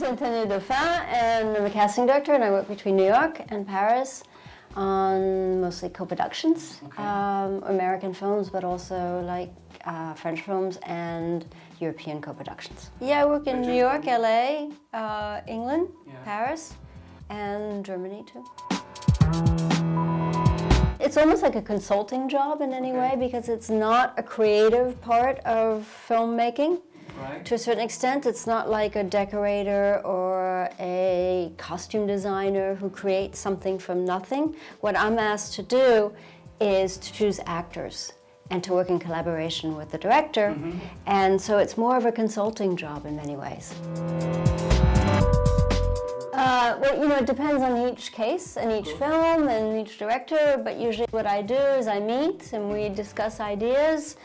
name's Antonia Dauphin and I'm a casting director and I work between New York and Paris on mostly co-productions, okay. um, American films, but also like uh, French films and European co-productions. Yeah, I work in New York, LA, uh, England, yeah. Paris, and Germany too. It's almost like a consulting job in any okay. way because it's not a creative part of filmmaking. Right. To a certain extent, it's not like a decorator or a costume designer who creates something from nothing. What I'm asked to do is to choose actors and to work in collaboration with the director. Mm -hmm. And so it's more of a consulting job in many ways. Uh, well, you know, it depends on each case and each film and each director, but usually what I do is I meet and we discuss ideas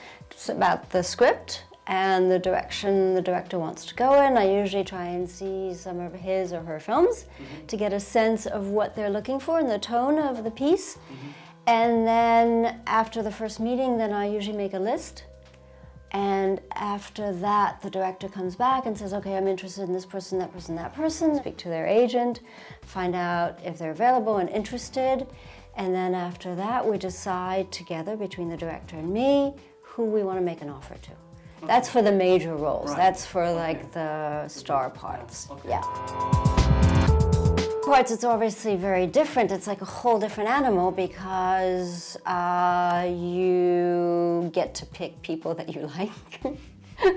about the script and the direction the director wants to go in. I usually try and see some of his or her films mm -hmm. to get a sense of what they're looking for and the tone of the piece. Mm -hmm. And then after the first meeting, then I usually make a list. And after that, the director comes back and says, okay, I'm interested in this person, that person, that person. Speak to their agent, find out if they're available and interested. And then after that, we decide together between the director and me who we want to make an offer to. That's for the major roles. Right. That's for like okay. the star parts. Okay. Yeah. Parts, it's obviously very different. It's like a whole different animal because uh, you get to pick people that you like.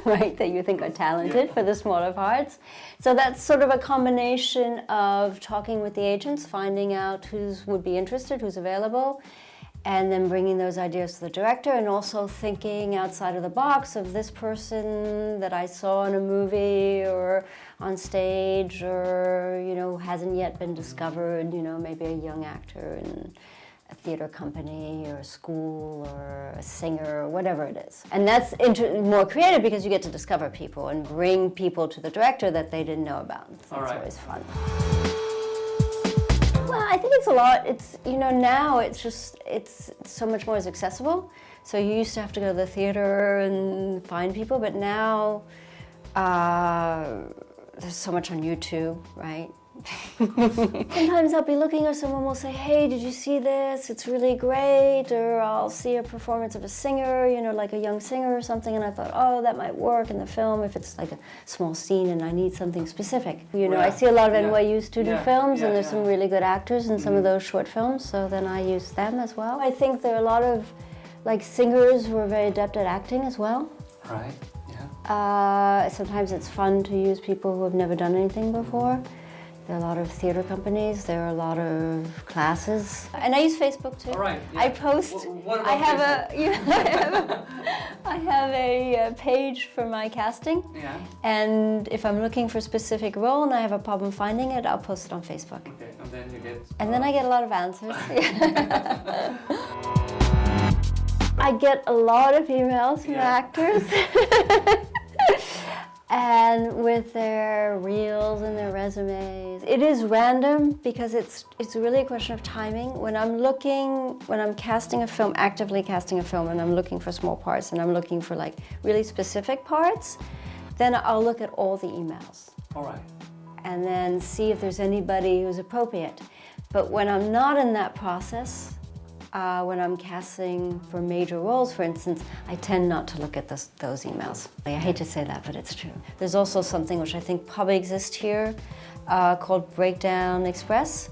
right, that you think are talented yeah. for the smaller parts. So that's sort of a combination of talking with the agents, finding out who's would be interested, who's available, and then bringing those ideas to the director and also thinking outside of the box of this person that I saw in a movie or on stage or, you know, hasn't yet been discovered, you know, maybe a young actor in a theater company or a school or a singer or whatever it is. And that's more creative because you get to discover people and bring people to the director that they didn't know about. So All right. always fun. Well, I think it's a lot. It's, you know, now it's just, it's so much more accessible. So you used to have to go to the theater and find people, but now uh, there's so much on YouTube, right? Sometimes I'll be looking or someone will say, hey, did you see this? It's really great. Or I'll see a performance of a singer, you know, like a young singer or something, and I thought, oh, that might work in the film if it's like a small scene and I need something specific. You know, yeah. I see a lot of yeah. NYU student yeah. films, and there's some really good actors in some mm of mm-hmm. those short films, so then I use them as well. I think there are a lot of like singers who are very adept at acting as well. Right, yeah. Uh, sometimes it's fun to use people who have never done anything before. Mm. There are a lot of theater companies. There are a lot of classes, and I use Facebook too. All right. Yeah. I post. What, I have Facebook? a. You know, I have a, I have a uh, page for my casting. Yeah. And if I'm looking for a specific role and I have a problem finding it, I'll post it on Facebook. Okay. And then you get. And uh, then I get a lot of answers. I get a lot of emails from yeah. actors and with their their resumes. It is random because it's it's really a question of timing. When I'm looking, when I'm casting a film, actively casting a film, and I'm looking for small parts, and I'm looking for like really specific parts, then I'll look at all the emails. All right. And then see if there's anybody who's appropriate. But when I'm not in that process, uh, when I'm casting for major roles, for instance, I tend not to look at this, those emails. I hate to say that, but it's true. There's also something which I think probably exists here uh, called Breakdown Express,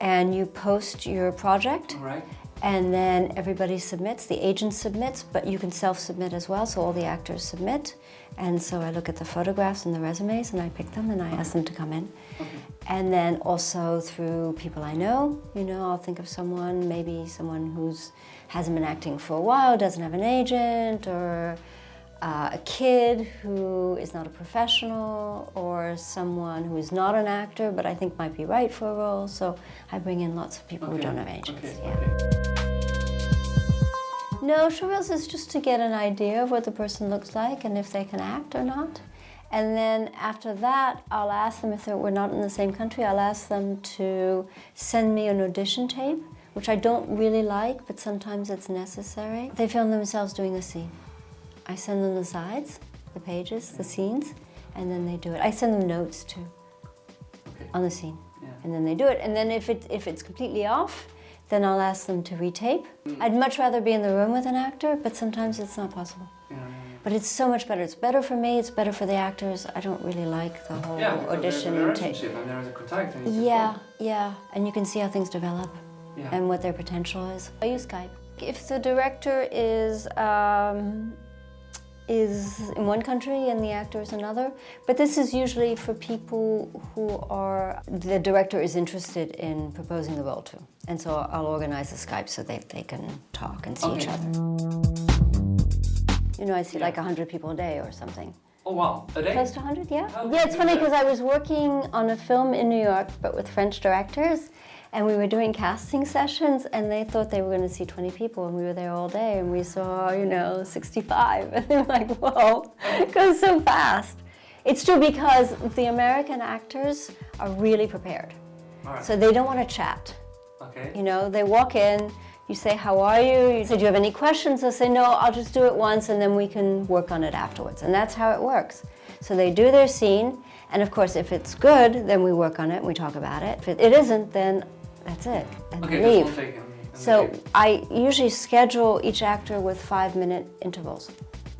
and you post your project. Right. And then everybody submits, the agent submits, but you can self-submit as well, so all the actors submit. And so I look at the photographs and the resumes and I pick them and I ask them to come in. Okay. And then also through people I know, you know, I'll think of someone, maybe someone who's hasn't been acting for a while, doesn't have an agent, or uh, a kid who is not a professional, or someone who is not an actor, but I think might be right for a role. So I bring in lots of people okay. who don't have agents. Okay. Yeah. No, showreels is just to get an idea of what the person looks like and if they can act or not. And then after that, I'll ask them, if we're not in the same country, I'll ask them to send me an audition tape, which I don't really like, but sometimes it's necessary. They film themselves doing the scene. I send them the sides, the pages, the scenes, and then they do it. I send them notes too. on the scene. And then they do it. And then if, it, if it's completely off, then I'll ask them to retape. Mm. I'd much rather be in the room with an actor, but sometimes it's not possible. Yeah, But it's so much better. It's better for me, it's better for the actors. I don't really like the whole yeah. audition there's a tape. and there's a contact. And you can Yeah, yeah. And you can see how things develop Yeah. and what their potential is. I use Skype. If the director is um, is in one country and the actor is another, but this is usually for people who are the director is interested in proposing the role to, and so I'll organize a Skype so that they can talk and see each other. You know, I see Yeah. like hundred people a day or something. Oh wow, a day? Close to 100, yeah. How Yeah, it's funny because I was working on a film in New York, but with French directors, and we were doing casting sessions, and they thought they were going to see 20 people, and we were there all day, and we saw, you know, 65, and they were like, whoa, it goes so fast. It's true because the American actors are really prepared, Alright. so they don't want to chat. okay. You know, they walk in, you say, how are you? You say, do you have any questions? They'll say, no, I'll just do it once and then we can work on it afterwards. And that's how it works. So they do their scene, and of course, if it's good, then we work on it and we talk about it. If it isn't, then that's it, and Okay, leave. take and, and So leave. I usually schedule each actor with five minute intervals.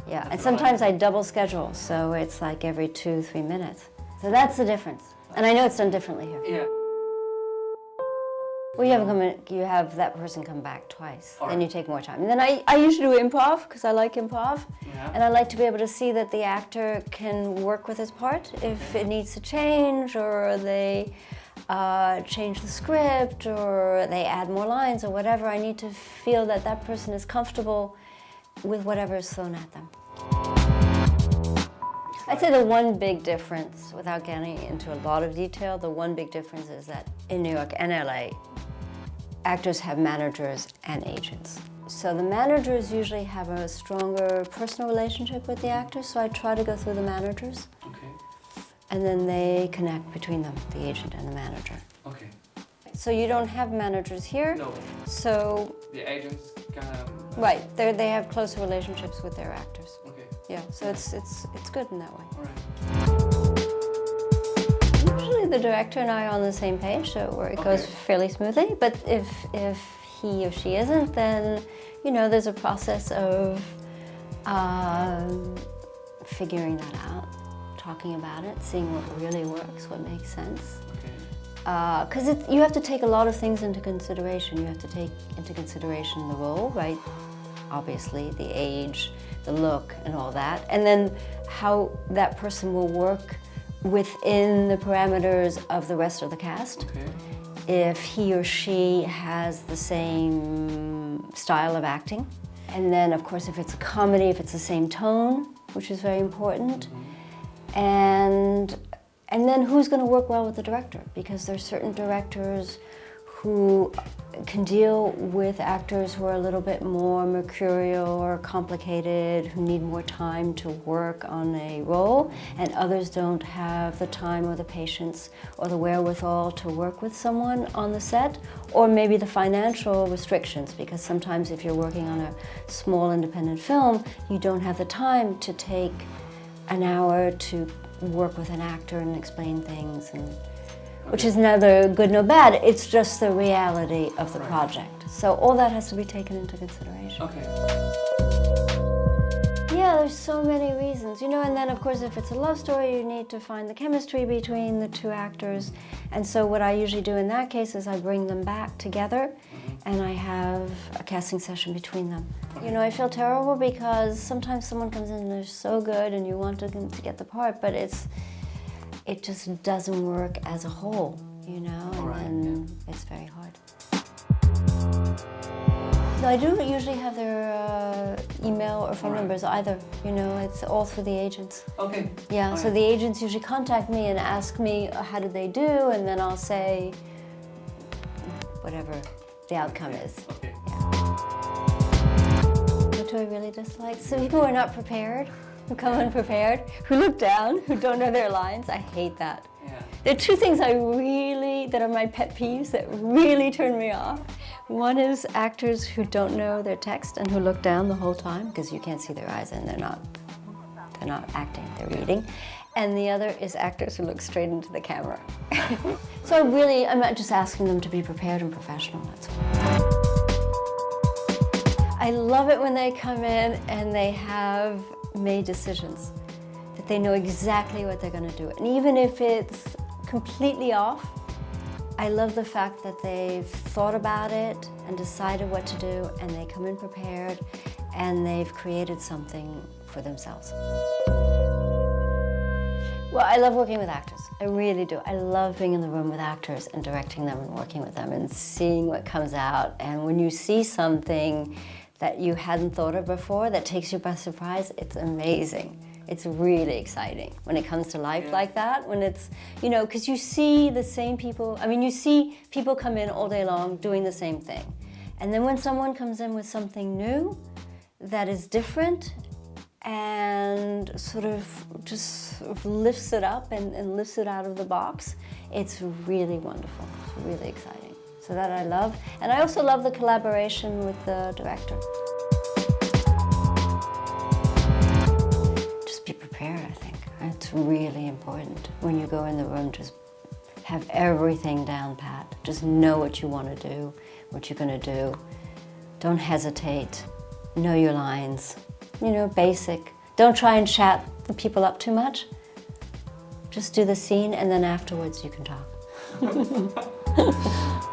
Yeah, and That's sometimes I double schedule, so it's like every two, three minutes. So that's the difference. And I know it's done differently here. Yeah. Well, you have, in, you have that person come back twice, All then you take more time. And then I, I usually do improv because I like improv. Yeah. And I like to be able to see that the actor can work with his part if it needs to change or they uh, change the script or they add more lines or whatever. I need to feel that that person is comfortable with whatever is thrown at them. I'd say the one big difference, without getting into a lot of detail, the one big difference is that in New York and LA, actors have managers and agents. So the managers usually have a stronger personal relationship with the actors, so I try to go through the managers. And then they connect between them, the agent and the manager. Okay. So you don't have managers here, No, so, the agents kind of. right, they're- they have closer relationships with their actors. Okay. Yeah, so it's, it's, it's good in that way. All right. Usually the director and I are on the same page, so it goes Okay. fairly smoothly. But if if he or she isn't, then you know there's a process of um, figuring that out, talking about it, seeing what really works, what makes sense. Okay. Uh, because you have to take a lot of things into consideration. You have to take into consideration the role, right? Obviously, the age, the look, and all that, and then how that person will work within the parameters of the rest of the cast. Okay. If he or she has the same style of acting, and then of course if it's a comedy, if it's the same tone, which is very important, mm-hmm. And and then who's going to work well with the director? Because there's certain directors who can deal with actors who are a little bit more mercurial or complicated, who need more time to work on a role, and others don't have the time or the patience or the wherewithal to work with someone on the set, or maybe the financial restrictions, because sometimes if you're working on a small independent film, you don't have the time to take an hour to work with an actor and explain things and which is neither good nor bad it's just the reality of the project. So all that has to be taken into consideration. Okay. Yeah there's so many reasons you know and then of course if it's a love story you need to find the chemistry between the two actors. And so what i usually do in that case is i bring them back together mm-hmm. and i have a casting session between them. You know i feel terrible because sometimes someone comes in and they're so good and you want them to get the part but it's it just doesn't work as a whole you know and Alright, then it's very hard no, I don't usually have their uh, email or phone Alright. numbers either. You know, it's all through the agents. Okay. Yeah, so Alright. the agents usually contact me and ask me uh, how did they do, and then I'll say whatever the outcome is. Okay. What do I really dislike? So people who are not prepared, who come unprepared, who look down, who don't know their lines. I hate that. Yeah. There are two things I really, that are my pet peeves that really turn me off. One is actors who don't know their text and who look down the whole time because you can't see their eyes and they're not, they're not acting, they're reading. and the other is actors who look straight into the camera. so really, I'm not just asking them to be prepared and professional, that's all. I love it when they come in and they have made decisions, that they know exactly what they're going to do. And even if it's completely off, I love the fact that they've thought about it and decided what to do and they come in prepared and they've created something for themselves. Well, I love working with actors. I really do. I love being in the room with actors and directing them and working with them and seeing what comes out. And when you see something that you hadn't thought of before that takes you by surprise, it's amazing. It's really exciting when it comes to life yeah. like that, when it's, you know, because you see the same people, I mean, you see people come in all day long doing the same thing. And then when someone comes in with something new that is different and sort of just sort of lifts it up and, and lifts it out of the box, it's really wonderful, it's really exciting. So that I love. And I also love the collaboration with the director. Really important when you go in the room, just have everything down pat. Just know what you want to do, what you're going to do. Don't hesitate. Know your lines. You know, basic. Don't try and chat the people up too much. Just do the scene and then afterwards you can talk.